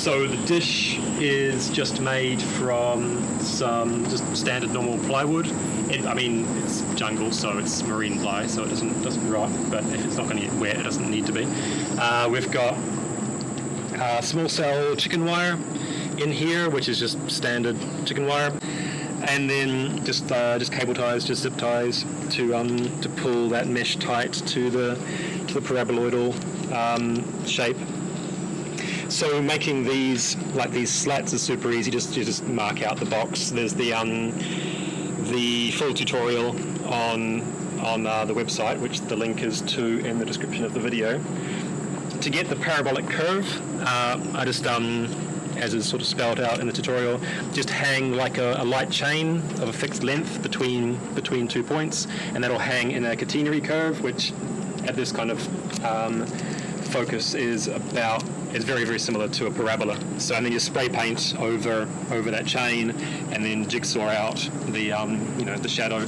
So the dish is just made from some just standard normal plywood. It, I mean, it's jungle, so it's marine ply, so it doesn't doesn't rot. But if it's not going to get wet, it doesn't need to be. Uh, we've got uh, small cell chicken wire in here, which is just standard chicken wire, and then just uh, just cable ties, just zip ties to um, to pull that mesh tight to the to the paraboloidal um, shape. So making these like these slats is super easy. Just you just mark out the box. There's the um, the full tutorial on on uh, the website, which the link is to in the description of the video. To get the parabolic curve, uh, I just um, as is sort of spelled out in the tutorial, just hang like a, a, light chain of a fixed length between between two points, and that'll hang in a catenary curve, which at this kind of um, focus is about is very very similar to a parabola. So and then you spray paint over over that chain, and then jigsaw out the um, you know the shadow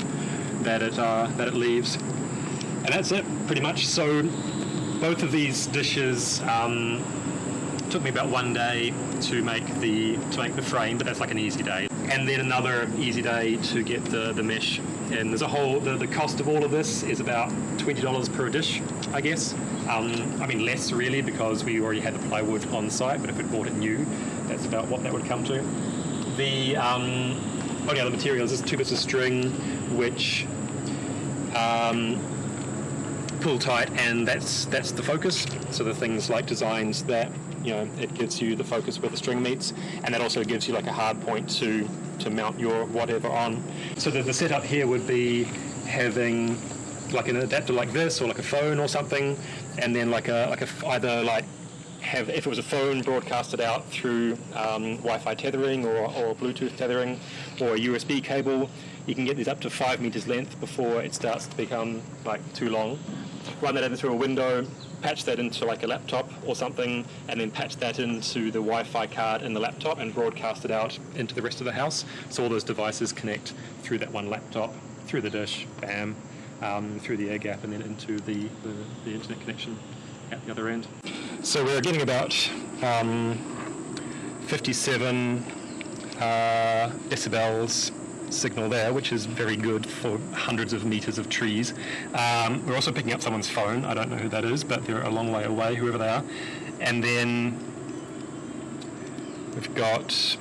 that it uh, that it leaves, and that's it pretty much. So both of these dishes. Um, took me about one day to make the to make the frame, but that's like an easy day. And then another easy day to get the, the mesh. And there's a whole the, the cost of all of this is about twenty dollars per dish, I guess. Um, I mean less really because we already had the plywood on site, but if we bought it new, that's about what that would come to. The um, only other materials is two bits of string, which um, pull tight, and that's that's the focus. So the things like designs that you know it gives you the focus where the string meets, and that also gives you like a hard point to to mount your whatever on. So the, the setup here would be having like an adapter like this, or like a phone or something, and then like a like a either like have if it was a phone broadcasted out through um, Wi-Fi tethering or, or Bluetooth tethering or a USB cable. You can get these up to five meters length before it starts to become like too long. Run that in through a window, patch that into like a laptop or something, and then patch that into the Wi-Fi card in the laptop and broadcast it out into the rest of the house. So all those devices connect through that one laptop, through the dish, bam, um, through the air gap, and then into the, the, the, internet connection at the other end. So we're getting about um, 57 uh, decibels signal there, which is very good for hundreds of meters of trees. Um, we're also picking up someone's phone. I don't know who that is, but they're a long way away, whoever they are. And then we've got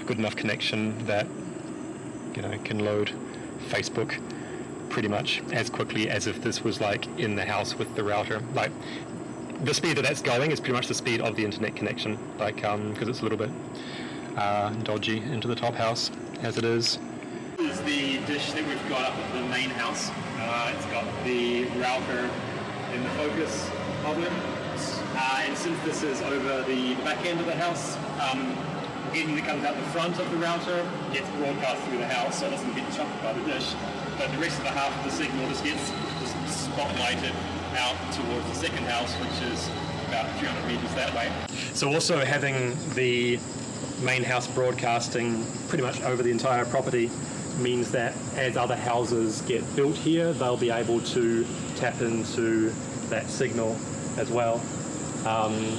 a good enough connection that you know can load Facebook pretty much as quickly as if this was like in the house with the router. Like the speed that that's going is pretty much the speed of the internet connection, like because um, it's a little bit uh, dodgy into the top house as it is. This is the dish that we've got up at the main house. Uh, it's got the router in the focus of it. Uh, and since this is over the back end of the house, um, anything that comes out the front of the router gets broadcast through the house so it doesn't get chopped by the dish. But the rest of the half of the signal just gets just spotlighted out towards the second house, which is about 300 meters that way. So also having the main house broadcasting pretty much over the entire property means that as other houses get built here, they'll be able to tap into that signal as well. Um,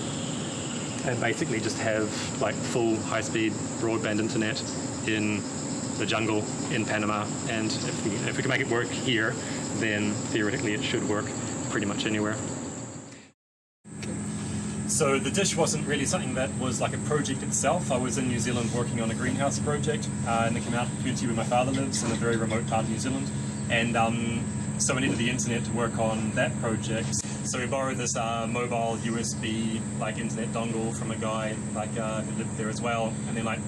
and basically just have like full high-speed broadband internet in the jungle in Panama. And if we, if we can make it work here, then theoretically it should work pretty much anywhere. So the dish wasn't really something that was like a project itself. I was in New Zealand working on a greenhouse project uh, in the community where my father lives in a very remote part of New Zealand. And um, so I needed the internet to work on that project. So we borrowed this uh, mobile USB like internet dongle from a guy like uh, who lived there as well. And then like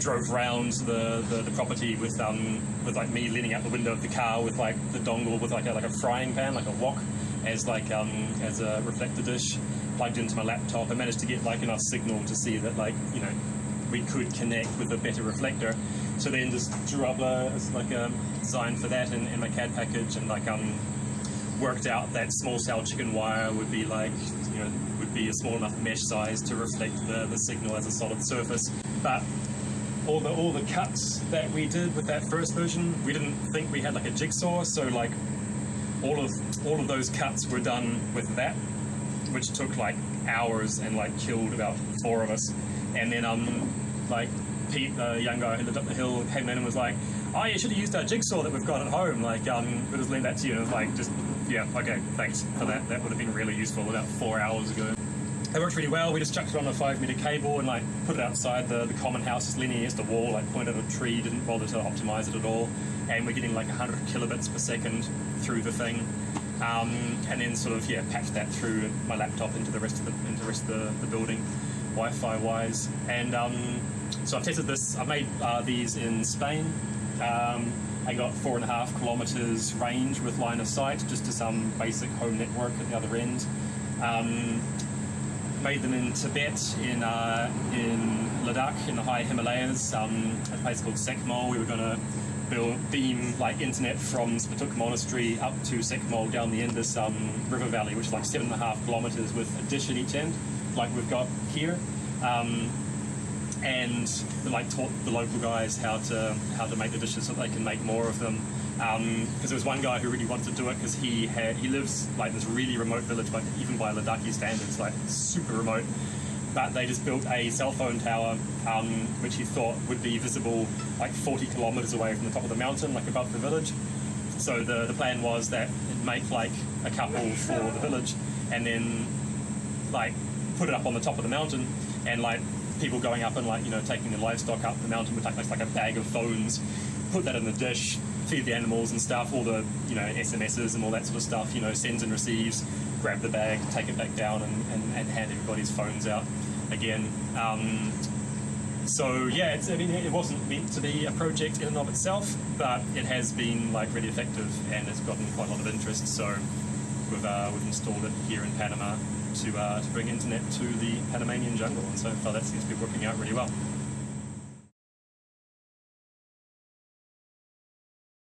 drove round the, the, the, property with um with like me leaning out the window of the car with like the dongle with like a, like a frying pan, like a wok, as like um as a reflector dish plugged into my laptop. I managed to get like enough signal to see that like, you know, we could connect with a better reflector. So then just drew up a, like a design for that in, in my CAD package and like um worked out that small cell chicken wire would be like, you know, would be a small enough mesh size to reflect the, the signal as a solid surface. But all the all the cuts that we did with that first version, we didn't think we had like a jigsaw, so like all of all of those cuts were done with that which took like hours and like killed about four of us. And then um, like Pete, the young guy who lived up the hill, came in and was like, "Oh, you should have used our jigsaw that we've got at home. Like, um, we'll just lend that to you." And it was like, just yeah, okay, thanks for that. That would have been really useful about four hours ago. It worked really well. We just chucked it on a five meter cable and like put it outside the, the common house, just leaning against a wall, like pointed at a tree. Didn't bother to optimize it at all. And we're getting like 100 kilobits per second through the thing. Um, and then sort of yeah, patched that through my laptop into the rest of the into the rest of the, the building, Wi-Fi wise. And um, so I've tested this. I made uh, these in Spain. Um, I got four and a half kilometers range with line of sight, just to some basic home network at the other end. Um, made them in Tibet, in uh, in Ladakh, in the high Himalayas, um, at a place called SECMOL. We were going to build beam like internet from Spituk Monastery up to SECMOL down the Indus um, River Valley, which is like seven and a half kilometers with a dish at each end, like we've got here. Um, and like taught the local guys how to how to make the dishes so they can make more of them. Because um, there was one guy who really wanted to do it because he had he lives like this really remote village, like even by Ladakhi standards, like super remote. But they just built a cell phone tower, um, which he thought would be visible like 40 kilometers away from the top of the mountain, like above the village. So the the plan was that it'd make like a couple for the village, and then like put it up on the top of the mountain, and like people going up and like you know taking the livestock up the mountain would take like a bag of phones, put that in the dish, feed the animals and stuff, all the you know SMSs and all that sort of stuff, you know sends and receives, grab the bag, take it back down, and, and, and hand everybody's phones out again. Um, so yeah, it's, I mean it wasn't meant to be a project in and of itself, but it has been like really effective and it's gotten quite a lot of interest. So we've uh, we've installed it here in Panama to uh, to bring internet to the Panamanian jungle, and so far that seems to be working out really well.